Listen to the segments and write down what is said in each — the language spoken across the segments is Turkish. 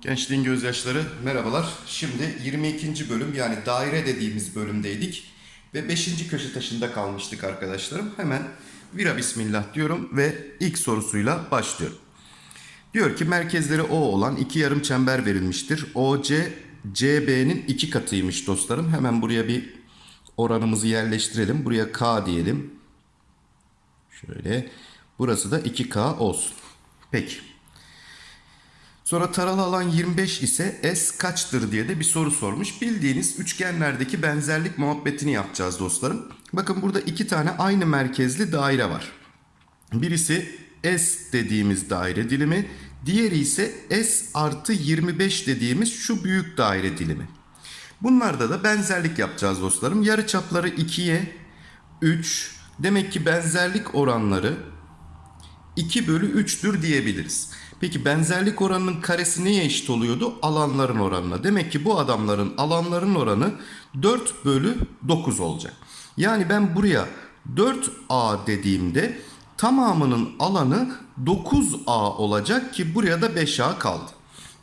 Gençliğin gözyaşları merhabalar. Şimdi 22. bölüm yani daire dediğimiz bölümdeydik. Ve 5. köşe taşında kalmıştık arkadaşlarım. Hemen vira bismillah diyorum ve ilk sorusuyla başlıyorum. Diyor ki merkezleri O olan iki yarım çember verilmiştir. OC CB'nin iki katıymış dostlarım. Hemen buraya bir oranımızı yerleştirelim. Buraya K diyelim. Şöyle. Burası da 2K olsun. Peki. Sonra taralı alan 25 ise S kaçtır diye de bir soru sormuş. Bildiğiniz üçgenlerdeki benzerlik muhabbetini yapacağız dostlarım. Bakın burada iki tane aynı merkezli daire var. Birisi S dediğimiz daire dilimi. Diğeri ise S artı 25 dediğimiz şu büyük daire dilimi. Bunlarda da benzerlik yapacağız dostlarım. Yarı çapları 2'ye 3. Demek ki benzerlik oranları 2 bölü 3'tür diyebiliriz. Peki benzerlik oranının karesi neye eşit oluyordu? Alanların oranına. Demek ki bu adamların alanların oranı 4 bölü 9 olacak. Yani ben buraya 4A dediğimde tamamının alanı 9A olacak ki buraya da 5A kaldı.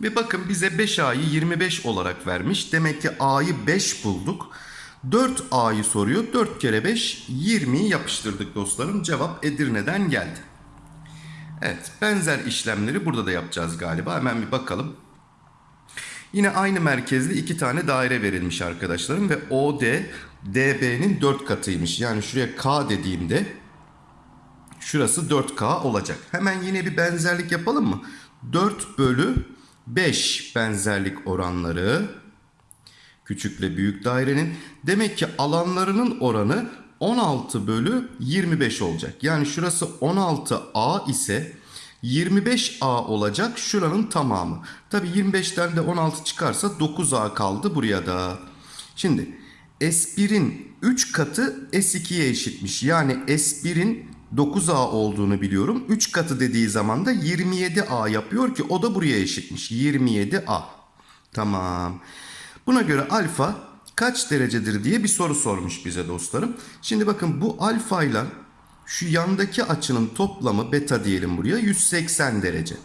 Ve bakın bize 5A'yı 25 olarak vermiş. Demek ki A'yı 5 bulduk. 4A'yı soruyor. 4 kere 5 20'yi yapıştırdık dostlarım. Cevap Edirne'den geldi. Evet benzer işlemleri burada da yapacağız galiba. Hemen bir bakalım. Yine aynı merkezli iki tane daire verilmiş arkadaşlarım. Ve OD DB'nin 4 katıymış. Yani şuraya K dediğimde şurası 4K olacak. Hemen yine bir benzerlik yapalım mı? 4 bölü 5 benzerlik oranları küçükle büyük dairenin. Demek ki alanlarının oranı 16 bölü 25 olacak. Yani şurası 16A ise 25A olacak şuranın tamamı. Tabi 25'ten de 16 çıkarsa 9A kaldı buraya da. Şimdi S1'in 3 katı S2'ye eşitmiş. Yani S1'in 9A olduğunu biliyorum. 3 katı dediği zaman da 27A yapıyor ki o da buraya eşitmiş. 27A. Tamam. Buna göre alfa kaç derecedir diye bir soru sormuş bize dostlarım. Şimdi bakın bu alfa ile şu yandaki açının toplamı beta diyelim buraya 180 derece.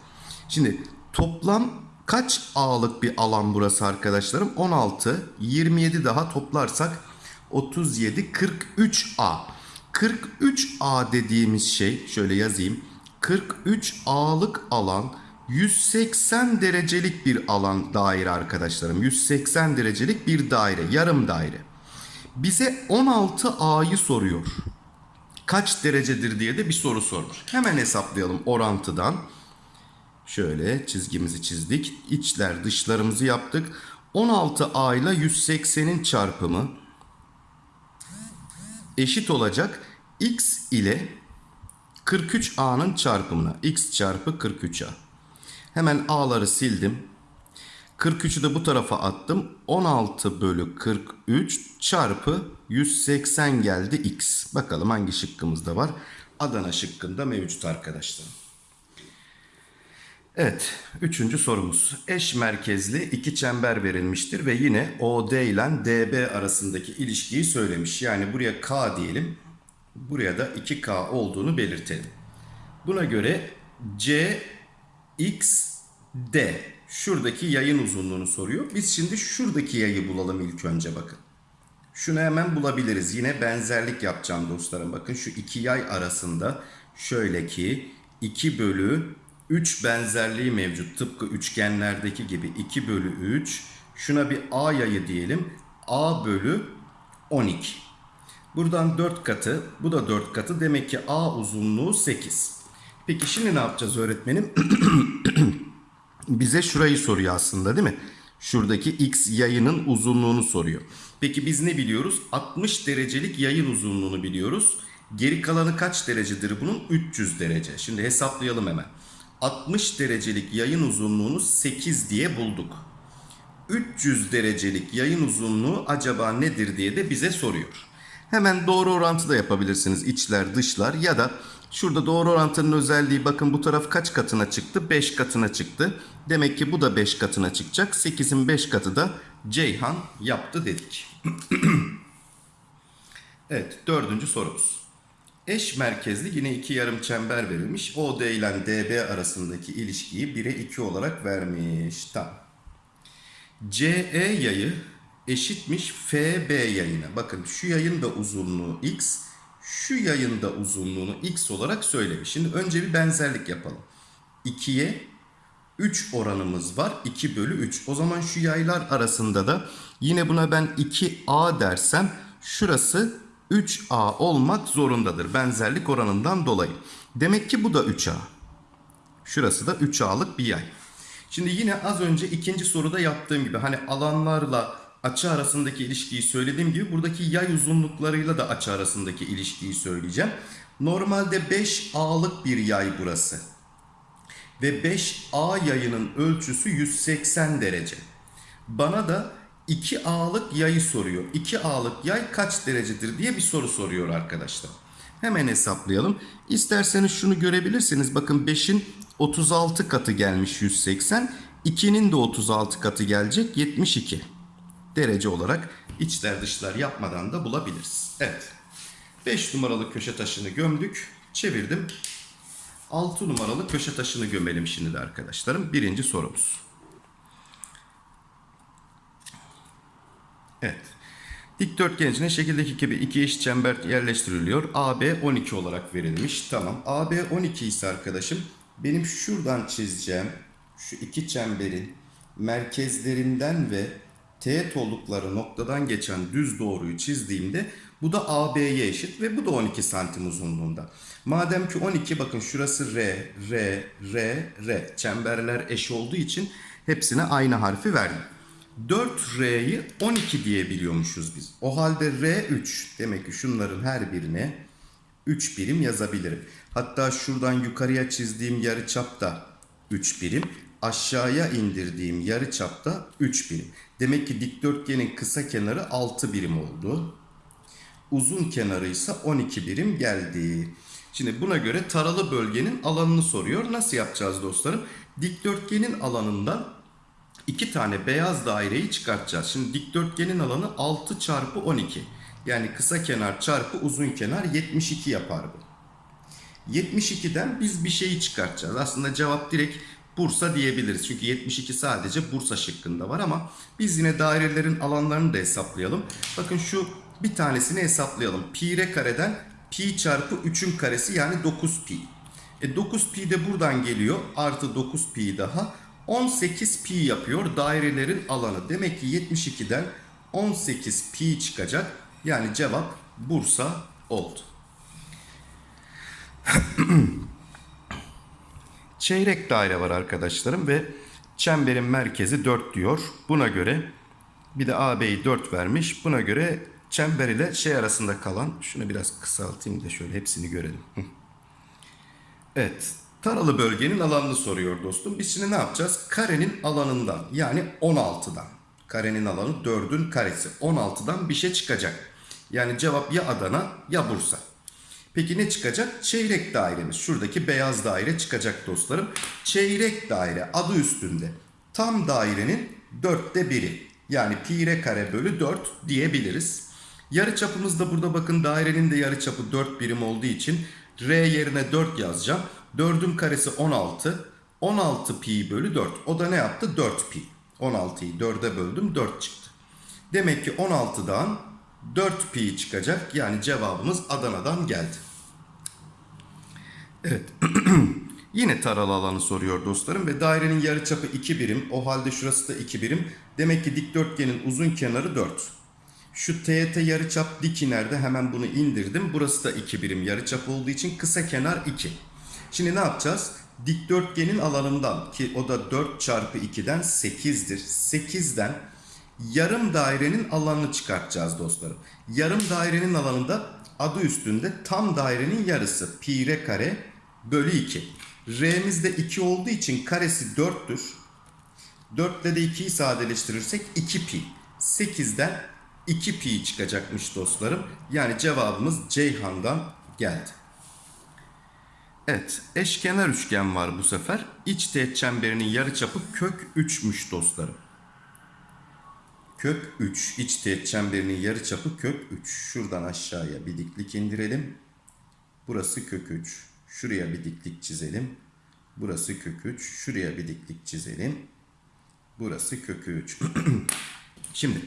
Şimdi toplam kaç A'lık bir alan burası arkadaşlarım? 16, 27 daha toplarsak 37, 43A. 43A dediğimiz şey şöyle yazayım. 43 A'lık alan 180 derecelik bir alan daire arkadaşlarım. 180 derecelik bir daire, yarım daire. Bize 16A'yı soruyor. Kaç derecedir diye de bir soru sormuş. Hemen hesaplayalım orantıdan. Şöyle çizgimizi çizdik. İçler dışlarımızı yaptık. 16A ile 180'in çarpımı eşit olacak. X ile 43A'nın çarpımına. X çarpı 43A. Hemen A'ları sildim. 43'ü de bu tarafa attım. 16 bölü 43 çarpı 180 geldi X. Bakalım hangi şıkkımızda var. Adana şıkkında mevcut arkadaşlar. Evet, üçüncü sorumuz. Eş merkezli iki çember verilmiştir ve yine OD ile DB arasındaki ilişkiyi söylemiş. Yani buraya K diyelim, buraya da 2K olduğunu belirtelim. Buna göre C, X, şuradaki yayın uzunluğunu soruyor. Biz şimdi şuradaki yayı bulalım ilk önce bakın. Şunu hemen bulabiliriz. Yine benzerlik yapacağım dostlarım. Bakın şu iki yay arasında şöyle ki 2 bölü 3 benzerliği mevcut. Tıpkı üçgenlerdeki gibi 2 bölü 3. Şuna bir A yayı diyelim. A bölü 12. Buradan 4 katı. Bu da 4 katı. Demek ki A uzunluğu 8. Peki şimdi ne yapacağız öğretmenim? Bize şurayı soruyor aslında değil mi? Şuradaki x yayının uzunluğunu soruyor. Peki biz ne biliyoruz? 60 derecelik yayın uzunluğunu biliyoruz. Geri kalanı kaç derecedir bunun? 300 derece. Şimdi hesaplayalım hemen. 60 derecelik yayın uzunluğunu 8 diye bulduk. 300 derecelik yayın uzunluğu acaba nedir diye de bize soruyor. Hemen doğru orantı da yapabilirsiniz içler dışlar ya da şurada doğru orantının özelliği bakın bu taraf kaç katına çıktı? 5 katına çıktı. Demek ki bu da 5 katına çıkacak. 8'in 5 katı da Ceyhan yaptı dedik. evet dördüncü sorumuz. Eş merkezli yine iki yarım çember verilmiş. OD ile DB arasındaki ilişkiyi 1'e 2 olarak vermiş. Tamam. CE yayı eşitmiş FB yayına. Bakın şu yayın da uzunluğu x, şu yayın da uzunluğunu x olarak söylemiş. Şimdi önce bir benzerlik yapalım. 2'ye 3 oranımız var. 2 bölü 3. O zaman şu yaylar arasında da yine buna ben 2a dersem şurası 3a olmak zorundadır. Benzerlik oranından dolayı. Demek ki bu da 3a. Şurası da 3a'lık bir yay. Şimdi yine az önce ikinci soruda yaptığım gibi hani alanlarla açı arasındaki ilişkiyi söylediğim gibi buradaki yay uzunluklarıyla da açı arasındaki ilişkiyi söyleyeceğim. Normalde 5a'lık bir yay burası. Ve 5a yayının ölçüsü 180 derece. Bana da 2a'lık yayı soruyor. 2a'lık yay kaç derecedir diye bir soru soruyor arkadaşlar. Hemen hesaplayalım. İsterseniz şunu görebilirsiniz. Bakın 5'in 36 katı gelmiş 180. 2'nin de 36 katı gelecek 72 derece olarak içler dışlar yapmadan da bulabiliriz. Evet. 5 numaralı köşe taşını gömdük. Çevirdim. 6 numaralı köşe taşını gömelim şimdi de arkadaşlarım. Birinci sorumuz. Evet. Dikdörtgen içine şekildeki gibi iki eş çember yerleştiriliyor. AB 12 olarak verilmiş. Tamam. AB 12 ise arkadaşım benim şuradan çizeceğim şu iki çemberin merkezlerinden ve teğet oldukları noktadan geçen düz doğruyu çizdiğimde bu da AB'ye eşit ve bu da 12 santim uzunluğunda. Madem ki 12 bakın şurası R, R, R, R. Çemberler eş olduğu için hepsine aynı harfi verdim. 4R'yi 12 diyebiliyormuşuz biz. O halde R3 demek ki şunların her birine 3 birim yazabilirim. Hatta şuradan yukarıya çizdiğim yarıçap da 3 birim. Aşağıya indirdiğim yarıçap da 3 birim. Demek ki dikdörtgenin kısa kenarı 6 birim oldu. Uzun kenarı ise 12 birim geldi. Şimdi buna göre taralı bölgenin alanını soruyor. Nasıl yapacağız dostlarım? Dikdörtgenin alanından iki tane beyaz daireyi çıkartacağız. Şimdi dikdörtgenin alanı 6 çarpı 12. Yani kısa kenar çarpı uzun kenar 72 yapar bu. 72'den biz bir şeyi çıkartacağız. Aslında cevap direkt Bursa diyebiliriz. Çünkü 72 sadece Bursa şıkkında var ama biz yine dairelerin alanlarını da hesaplayalım. Bakın şu bir tanesini hesaplayalım. Pi r kareden pi çarpı 3'ün karesi yani 9 pi. E 9 pi de buradan geliyor. Artı 9 pi daha. 18 pi yapıyor dairelerin alanı. Demek ki 72'den 18 pi çıkacak. Yani cevap Bursa oldu. Çeyrek daire var arkadaşlarım ve çemberin merkezi 4 diyor. Buna göre bir de AB'yi 4 vermiş. Buna göre çember ile şey arasında kalan şunu biraz kısaltayım da şöyle hepsini görelim. Evet. Taralı bölgenin alanını soruyor dostum. Biz şimdi ne yapacağız? Karenin alanından yani 16'dan. Karenin alanı 4'ün karesi. 16'dan bir şey çıkacak. Yani cevap ya Adana ya Bursa. Peki ne çıkacak? Çeyrek dairemiz. Şuradaki beyaz daire çıkacak dostlarım. Çeyrek daire adı üstünde. Tam dairenin dörtte biri. Yani pi r kare bölü 4 diyebiliriz. Yarı çapımız da burada bakın dairenin de yarı çapı 4 birim olduğu için r yerine 4 yazacağım. 4'ün karesi 16. 16 pi bölü 4. O da ne yaptı? 4 pi. 16'yı 4'e böldüm 4 çıktı. Demek ki 16'dan 4 pi çıkacak. Yani cevabımız Adana'dan geldi. Evet. Yine taralı alanı soruyor dostlarım ve dairenin yarıçapı 2 birim. O halde şurası da 2 birim. Demek ki dikdörtgenin uzun kenarı 4. Şu teğete yarıçap dik inerde hemen bunu indirdim. Burası da 2 birim yarıçap olduğu için kısa kenar 2. Şimdi ne yapacağız? Dikdörtgenin alanından ki o da 4 çarpı 2'den 8'dir. 8'den yarım dairenin alanını çıkartacağız dostlarım. Yarım dairenin alanında adı üstünde tam dairenin yarısı pi r kare bölü 2. R'miz de 2 olduğu için karesi 4'tür. 4 ile de 2'yi sadeleştirirsek 2 pi. 8'den 2 pi çıkacakmış dostlarım. Yani cevabımız Ceyhan'dan geldi. Evet, eşkenar üçgen var bu sefer. İç teğet çemberinin yarıçapı kök 3'müş dostlarım. Kök 3. İç teğet çemberinin yarıçapı kök 3. Şuradan aşağıya bir diklik indirelim. Burası kök 3. Şuraya bir diklik çizelim. Burası kök 3. Şuraya bir diklik çizelim. Burası kök 3. Şimdi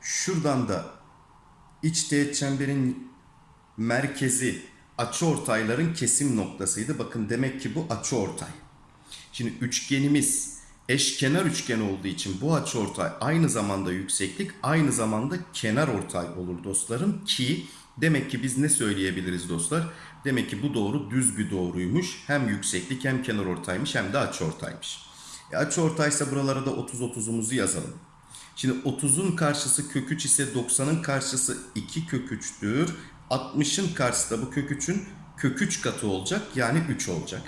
şuradan da iç teğet çemberin merkezi açıortayların kesim noktasıydı. Bakın demek ki bu açıortay. Şimdi üçgenimiz eşkenar üçgen olduğu için bu açıortay aynı zamanda yükseklik, aynı zamanda kenar ortay olur dostlarım ki demek ki biz ne söyleyebiliriz dostlar? Demek ki bu doğru düz bir doğruymuş. Hem yükseklik hem kenar ortaymış hem de açıortaymış. E açıortaysa buralara da 30 30'umuzu yazalım. Şimdi 30'un karşısı kök 3 ise 90'ın karşısı 2 kök 3'tür. 60'ın karşısı da bu kök 3'ün kök 3 katı olacak yani 3 olacak.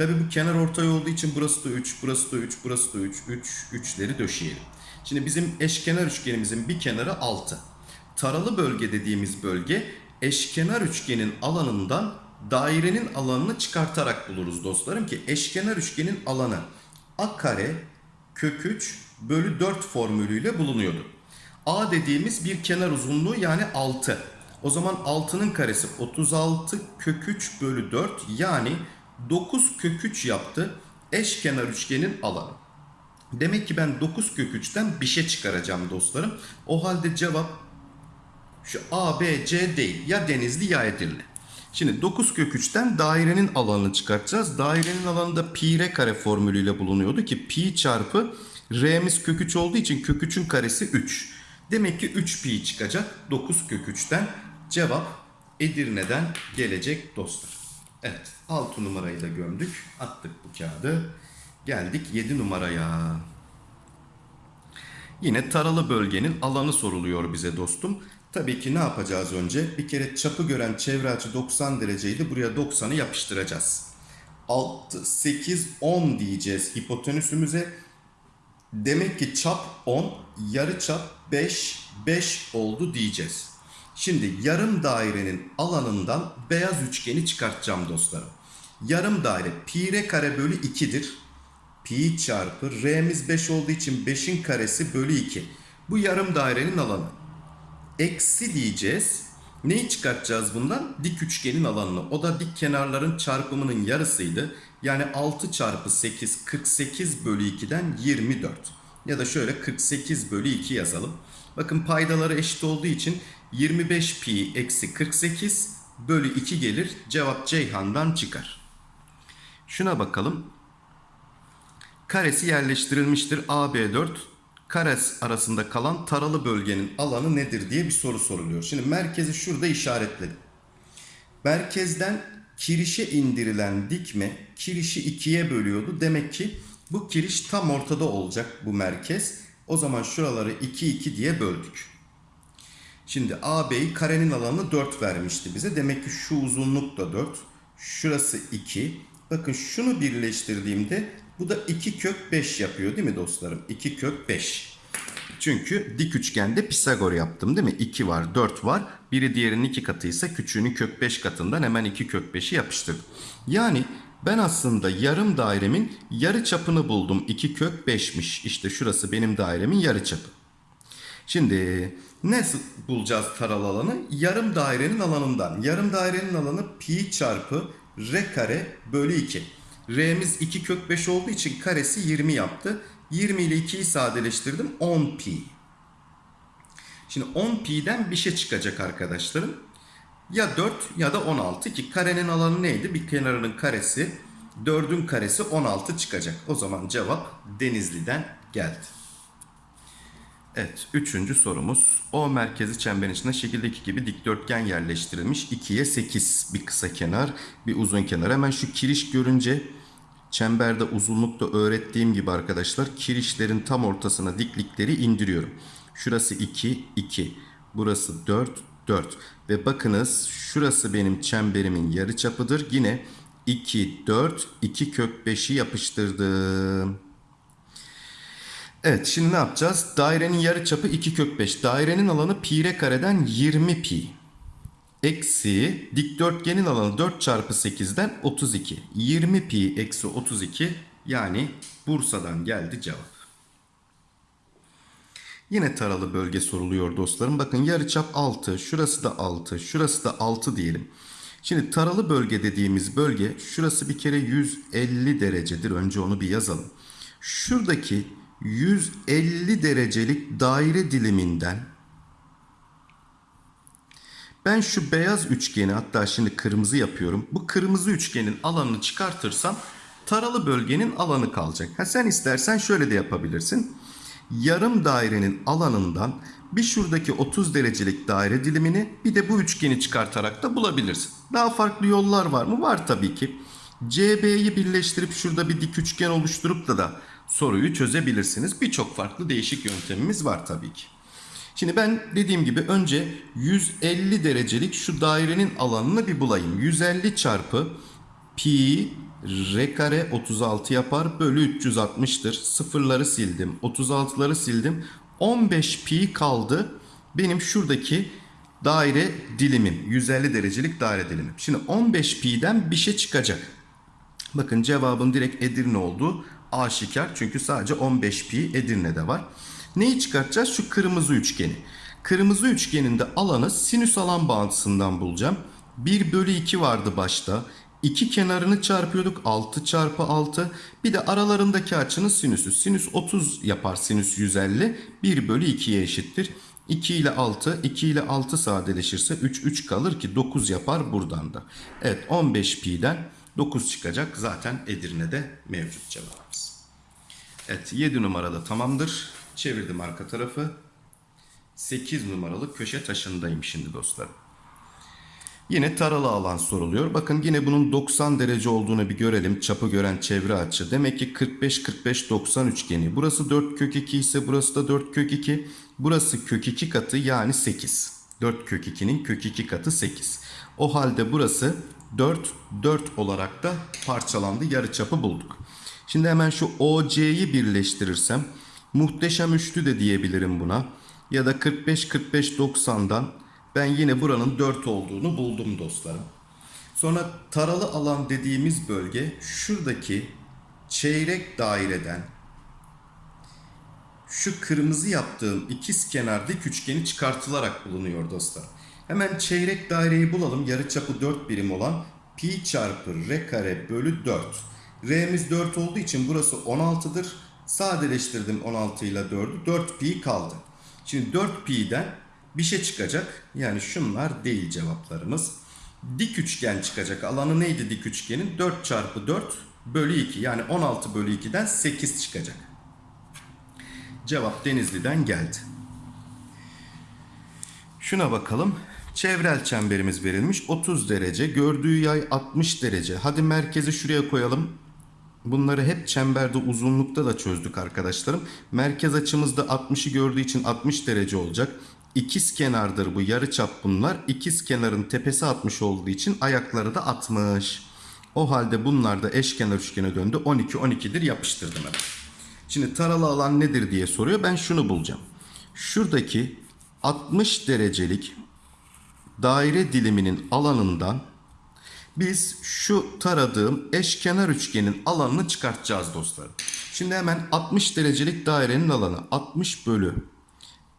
Tabi bu kenar ortay olduğu için burası da 3, burası da 3, burası da 3, 3, 3'leri döşeyelim. Şimdi bizim eşkenar üçgenimizin bir kenarı 6. Taralı bölge dediğimiz bölge eşkenar üçgenin alanından dairenin alanını çıkartarak buluruz dostlarım ki eşkenar üçgenin alanı a kare kök 3 bölü 4 formülüyle bulunuyordu. A dediğimiz bir kenar uzunluğu yani 6. O zaman 6'nın karesi 36 kök 3 bölü 4 yani 9 kök 3 yaptı eşkenar üçgenin alanı. Demek ki ben 9 kök 3'ten bir şey çıkaracağım dostlarım. O halde cevap şu A, B, C değil. Ya Denizli ya Edirne. Şimdi 9 kök 3'ten dairenin alanını çıkartacağız. Dairenin alanı da pi r kare formülüyle bulunuyordu ki pi çarpı r'miz kök 3 olduğu için kök 3'ün karesi 3. Demek ki 3 pi çıkacak 9 kök 3'ten. Cevap Edirne'den gelecek dostlar. Evet 6 numarayı da gömdük. Attık bu kağıdı. Geldik 7 numaraya. Yine taralı bölgenin alanı soruluyor bize dostum. Tabii ki ne yapacağız önce? Bir kere çapı gören çevre açı 90 dereceydi. Buraya 90'ı yapıştıracağız. 6, 8, 10 diyeceğiz hipotenüsümüze. Demek ki çap 10, yarı çap 5, 5 oldu diyeceğiz. Şimdi yarım dairenin alanından beyaz üçgeni çıkartacağım dostlarım. Yarım daire pi r kare bölü 2'dir. Pi çarpı r'miz 5 olduğu için 5'in karesi bölü 2. Bu yarım dairenin alanı. Eksi diyeceğiz. Neyi çıkartacağız bundan? Dik üçgenin alanını. O da dik kenarların çarpımının yarısıydı. Yani 6 çarpı 8 48 bölü 2'den 24. Ya da şöyle 48 bölü 2 yazalım. Bakın paydaları eşit olduğu için 25 pi eksi 48 bölü 2 gelir. Cevap Ceyhan'dan çıkar. Şuna bakalım. Karesi yerleştirilmiştir. AB4 kares arasında kalan taralı bölgenin alanı nedir diye bir soru soruluyor. Şimdi merkezi şurada işaretledim. Merkezden kirişe indirilen dikme kirişi ikiye bölüyordu. Demek ki bu kiriş tam ortada olacak bu merkez. O zaman şuraları 2 2 diye böldük. Şimdi AB'yi karenin alanı 4 vermişti bize. Demek ki şu uzunluk da 4. Şurası 2. Bakın şunu birleştirdiğimde bu da 2 kök 5 yapıyor değil mi dostlarım? 2 kök 5. Çünkü dik üçgende Pisagor yaptım değil mi? 2 var 4 var. Biri diğerinin 2 katıysa küçüğünü kök 5 katından hemen 2 kök 5'i yapıştırdım. Yani ben aslında yarım dairemin yarı çapını buldum. 2 kök 5'miş. İşte şurası benim dairemin yarı çapı. Şimdi nasıl bulacağız taralı alanı? Yarım dairenin alanından. Yarım dairenin alanı pi çarpı r kare bölü 2. R'miz 2 kök 5 olduğu için karesi 20 yaptı. 20 ile 2'yi sadeleştirdim 10 pi. Şimdi 10 pi'den bir şey çıkacak arkadaşlarım. Ya 4 ya da 16 ki karenin alanı neydi? Bir kenarının karesi 4'ün karesi 16 çıkacak. O zaman cevap Denizli'den geldi. Evet, üçüncü sorumuz. O merkezi çemberin içinde şekildeki gibi dikdörtgen yerleştirilmiş. 2'ye 8 bir kısa kenar, bir uzun kenar. Hemen şu kiriş görünce çemberde uzunlukta öğrettiğim gibi arkadaşlar kirişlerin tam ortasına diklikleri indiriyorum. Şurası 2, 2. Burası 4, 4. Ve bakınız şurası benim çemberimin yarıçapıdır. Yine 2, 4, 2 kök 5'i yapıştırdım. Evet şimdi ne yapacağız? Dairenin yarıçapı 2 kök 5. Dairenin alanı pi r kareden 20 pi. Eksi dikdörtgenin alanı 4 çarpı 8'den 32. 20 pi eksi 32 yani Bursa'dan geldi cevap. Yine taralı bölge soruluyor dostlarım. Bakın yarıçap 6. Şurası da 6. Şurası da 6 diyelim. Şimdi taralı bölge dediğimiz bölge şurası bir kere 150 derecedir. Önce onu bir yazalım. Şuradaki 150 derecelik daire diliminden ben şu beyaz üçgeni hatta şimdi kırmızı yapıyorum. Bu kırmızı üçgenin alanını çıkartırsam taralı bölgenin alanı kalacak. Ha sen istersen şöyle de yapabilirsin. Yarım dairenin alanından bir şuradaki 30 derecelik daire dilimini bir de bu üçgeni çıkartarak da bulabilirsin. Daha farklı yollar var mı? Var tabii ki. CB'yi birleştirip şurada bir dik üçgen oluşturup da da soruyu çözebilirsiniz. Birçok farklı değişik yöntemimiz var tabii ki. Şimdi ben dediğim gibi önce 150 derecelik şu dairenin alanını bir bulayım. 150 çarpı pi r kare 36 yapar bölü 360'tır. Sıfırları sildim. 36'ları sildim. 15 pi kaldı. Benim şuradaki daire dilimim. 150 derecelik daire dilimim. Şimdi 15 pi'den bir şey çıkacak. Bakın cevabın direkt Edirne olduğu aşikar. Çünkü sadece 15 pi Edirne'de var. Neyi çıkartacağız? Şu kırmızı üçgeni. Kırmızı üçgenin de alanı sinüs alan bağıntısından bulacağım. 1 bölü 2 vardı başta. İki kenarını çarpıyorduk. 6 çarpı 6. Bir de aralarındaki açının sinüsü. Sinüs 30 yapar sinüs 150. 1 bölü 2'ye eşittir. 2 ile 6. 2 ile 6 sadeleşirse 3 3 kalır ki 9 yapar buradan da. Evet 15 pi'den 9 çıkacak. Zaten Edirne'de mevcut cevabımız. Evet 7 numarada tamamdır. Çevirdim arka tarafı. 8 numaralı köşe taşındayım şimdi dostlarım. Yine taralı alan soruluyor. Bakın yine bunun 90 derece olduğunu bir görelim. Çapı gören çevre açı. Demek ki 45 45 90 üçgeni. Burası 4 kök 2 ise burası da 4 kök 2. Burası kök 2 katı yani 8. 4 kök 2'nin kök 2 katı 8. O halde burası 4 4 olarak da parçalandı. Yarı çapı bulduk. Şimdi hemen şu OC'yi birleştirirsem muhteşem üçlü de diyebilirim buna. Ya da 45 45 90'dan ben yine buranın 4 olduğunu buldum dostlarım. Sonra taralı alan dediğimiz bölge şuradaki çeyrek daireden şu kırmızı yaptığım ikiz kenar dik üçgeni çıkartılarak bulunuyor dostlar. Hemen çeyrek daireyi bulalım. Yarıçapı 4 birim olan pi çarpı r kare bölü 4. R'miz 4 olduğu için burası 16'dır. Sadeleştirdim 16 ile 4'ü. 4 pi kaldı. Şimdi 4 pi'den bir şey çıkacak. Yani şunlar değil cevaplarımız. Dik üçgen çıkacak. Alanı neydi dik üçgenin? 4 çarpı 4 bölü 2. Yani 16 bölü 2'den 8 çıkacak. Cevap Denizli'den geldi. Şuna bakalım. Çevrel çemberimiz verilmiş. 30 derece. Gördüğü yay 60 derece. Hadi merkezi şuraya koyalım. Bunları hep çemberde uzunlukta da çözdük arkadaşlarım. Merkez açımızda 60'ı gördüğü için 60 derece olacak. İkiz kenardır bu yarı çap bunlar. İkiz kenarın tepesi 60 olduğu için ayakları da 60. O halde bunlar da eşkenar üçgene döndü. 12 12'dir yapıştırdım hemen. Şimdi taralı alan nedir diye soruyor. Ben şunu bulacağım. Şuradaki 60 derecelik daire diliminin alanından biz şu taradığım eşkenar üçgenin alanını çıkartacağız dostlarım. Şimdi hemen 60 derecelik dairenin alanı 60 bölü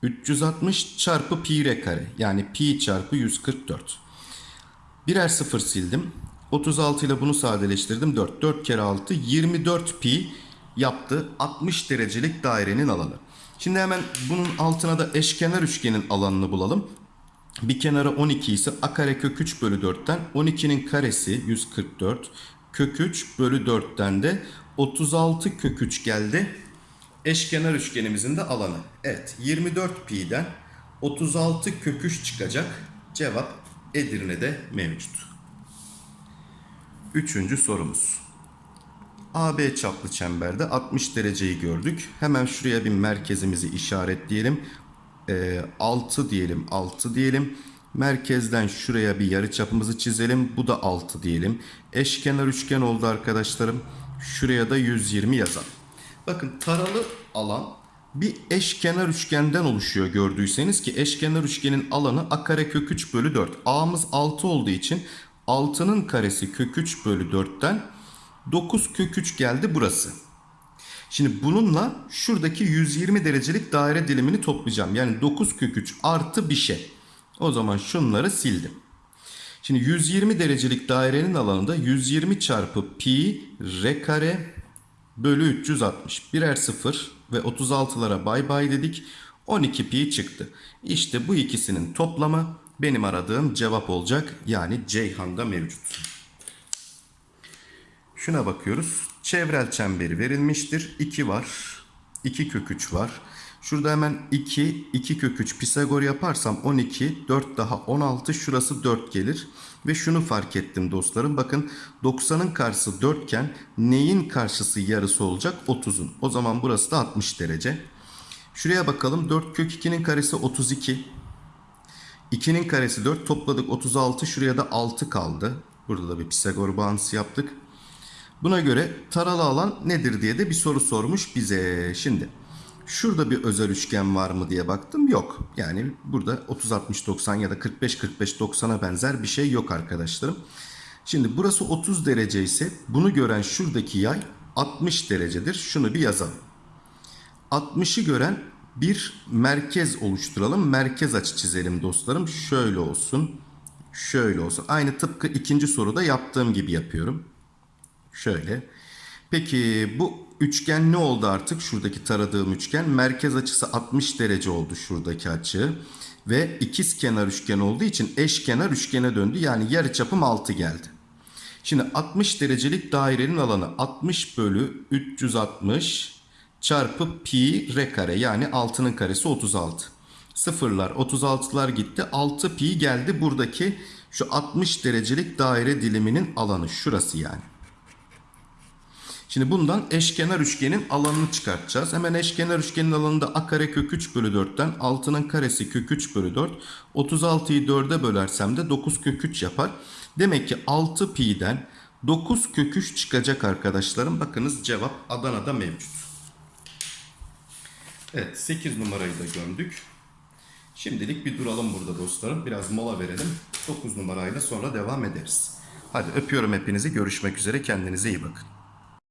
360 çarpı pi r kare yani pi çarpı 144. Birer sıfır sildim. 36 ile bunu sadeleştirdim. 4. 4 kere 6 24 pi yaptı 60 derecelik dairenin alanı. Şimdi hemen bunun altına da eşkenar üçgenin alanını bulalım. Bir kenarı 12 ise a kare kök 3 bölü 4'ten 12'nin karesi 144 kök 3 bölü 4'ten de 36 kök 3 geldi. Eşkenar üçgenimizin de alanı. Evet 24 pi'den 36 kök 3 çıkacak. Cevap Edirne'de mevcut. Üçüncü sorumuz. AB çaplı çemberde 60 dereceyi gördük. Hemen şuraya bir merkezimizi işaretleyelim. Ee, 6 diyelim 6 diyelim. Merkezden şuraya bir yarı çapımızı çizelim. Bu da 6 diyelim. Eşkenar üçgen oldu arkadaşlarım. Şuraya da 120 yazalım. Bakın taralı alan bir eşkenar üçgenden oluşuyor gördüyseniz ki eşkenar üçgenin alanı a kare kök 3 bölü 4. A'mız 6 olduğu için 6'nın karesi kök 3 bölü 4'ten 9 kök 3 geldi burası. Şimdi bununla şuradaki 120 derecelik daire dilimini toplayacağım. Yani 9 kök 3 artı bir şey. O zaman şunları sildim. Şimdi Şimdi 120 derecelik dairenin alanında 120 çarpı pi r kare bölü 360. Birer sıfır ve 36'lara bay bay dedik. 12 pi çıktı. İşte bu ikisinin toplamı benim aradığım cevap olacak. Yani Ceyhan'da mevcut. Şuna bakıyoruz. Çevrel çemberi verilmiştir. 2 var. 2 kök 3 var. Şurada hemen 2, 2 kök 3 Pisagor yaparsam 12, 4 daha 16, şurası 4 gelir. Ve şunu fark ettim dostlarım. Bakın 90'ın karşısı 4 iken neyin karşısı yarısı olacak? 30'un. O zaman burası da 60 derece. Şuraya bakalım. 4 kök 2'nin karesi 32. 2'nin karesi 4 topladık 36. Şuraya da 6 kaldı. Burada da bir Pisagor bağıntısı yaptık. Buna göre taralı alan nedir diye de bir soru sormuş bize. Şimdi şurada bir özel üçgen var mı diye baktım. Yok. Yani burada 30 60 90 ya da 45 45 90'a benzer bir şey yok arkadaşlarım. Şimdi burası 30 derece ise bunu gören şuradaki yay 60 derecedir. Şunu bir yazalım. 60'ı gören bir merkez oluşturalım. Merkez açı çizelim dostlarım. Şöyle olsun. Şöyle olsun. Aynı tıpkı ikinci soruda yaptığım gibi yapıyorum. Şöyle. Peki bu üçgen ne oldu artık? Şuradaki taradığım üçgen. Merkez açısı 60 derece oldu şuradaki açı. Ve ikiz kenar üçgen olduğu için eşkenar üçgene döndü. Yani yarıçapım 6 geldi. Şimdi 60 derecelik dairenin alanı 60 bölü 360 çarpı pi r kare yani 6'nın karesi 36. Sıfırlar 36'lar gitti 6 pi geldi buradaki şu 60 derecelik daire diliminin alanı şurası yani. Şimdi bundan eşkenar üçgenin alanını çıkartacağız. Hemen eşkenar üçgenin alanında a kare kök 3 bölü 4'ten 6'nın karesi kök 3 bölü 4. 36'yı 4'e bölersem de 9 kök 3 yapar. Demek ki 6 pi'den 9 kök 3 çıkacak arkadaşlarım. Bakınız cevap Adana'da mevcut. Evet 8 numarayı da gömdük. Şimdilik bir duralım burada dostlarım. Biraz mola verelim. 9 numarayla sonra devam ederiz. Hadi öpüyorum hepinizi. Görüşmek üzere. Kendinize iyi bakın.